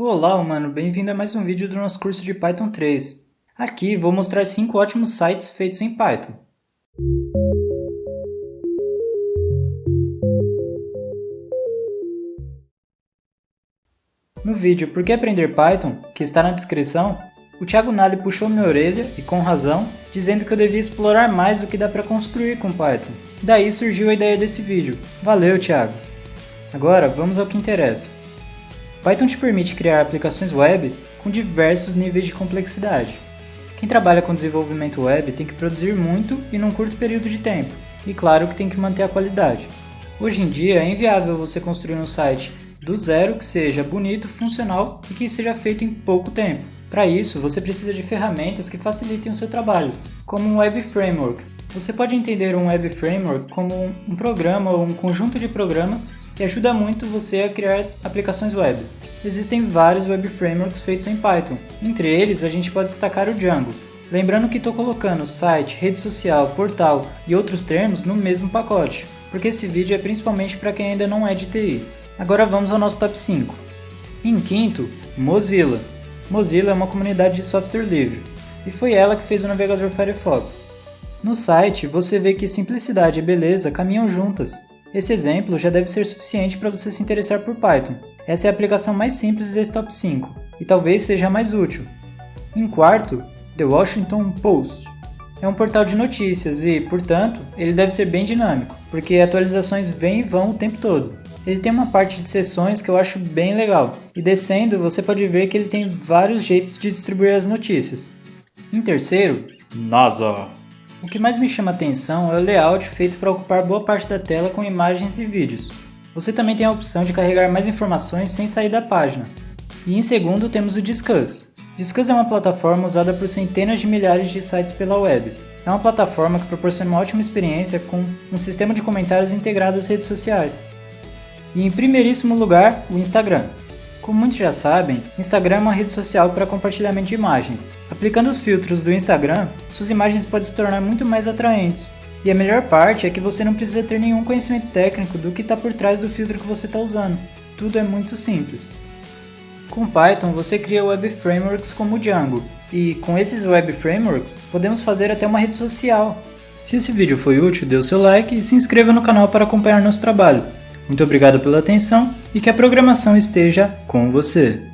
Olá, humano, bem-vindo a mais um vídeo do nosso curso de Python 3. Aqui vou mostrar 5 ótimos sites feitos em Python. No vídeo Por que aprender Python, que está na descrição, o Thiago Nali puxou minha orelha, e com razão, dizendo que eu devia explorar mais o que dá para construir com Python. Daí surgiu a ideia desse vídeo. Valeu, Thiago! Agora, vamos ao que interessa. Python te permite criar aplicações web com diversos níveis de complexidade. Quem trabalha com desenvolvimento web tem que produzir muito e num curto período de tempo, e claro que tem que manter a qualidade. Hoje em dia é inviável você construir um site do zero que seja bonito, funcional e que seja feito em pouco tempo. Para isso, você precisa de ferramentas que facilitem o seu trabalho, como um Web Framework. Você pode entender um Web Framework como um programa ou um conjunto de programas que ajuda muito você a criar aplicações web. Existem vários web frameworks feitos em Python. Entre eles, a gente pode destacar o Django. Lembrando que estou colocando site, rede social, portal e outros termos no mesmo pacote, porque esse vídeo é principalmente para quem ainda não é de TI. Agora vamos ao nosso top 5. Em quinto, Mozilla. Mozilla é uma comunidade de software livre, e foi ela que fez o navegador Firefox. No site, você vê que simplicidade e beleza caminham juntas, esse exemplo já deve ser suficiente para você se interessar por Python. Essa é a aplicação mais simples desse top 5, e talvez seja a mais útil. Em quarto, The Washington Post. É um portal de notícias e, portanto, ele deve ser bem dinâmico, porque atualizações vêm e vão o tempo todo. Ele tem uma parte de sessões que eu acho bem legal, e descendo você pode ver que ele tem vários jeitos de distribuir as notícias. Em terceiro, NASA. O que mais me chama atenção é o layout feito para ocupar boa parte da tela com imagens e vídeos. Você também tem a opção de carregar mais informações sem sair da página. E em segundo temos o Discuss. Discuss é uma plataforma usada por centenas de milhares de sites pela web. É uma plataforma que proporciona uma ótima experiência com um sistema de comentários integrado às redes sociais. E em primeiríssimo lugar, o Instagram. Como muitos já sabem, Instagram é uma rede social para compartilhamento de imagens. Aplicando os filtros do Instagram, suas imagens podem se tornar muito mais atraentes. E a melhor parte é que você não precisa ter nenhum conhecimento técnico do que está por trás do filtro que você está usando. Tudo é muito simples. Com Python você cria web frameworks como o Django, e com esses web frameworks podemos fazer até uma rede social. Se esse vídeo foi útil, dê o seu like e se inscreva no canal para acompanhar nosso trabalho. Muito obrigado pela atenção e que a programação esteja com você.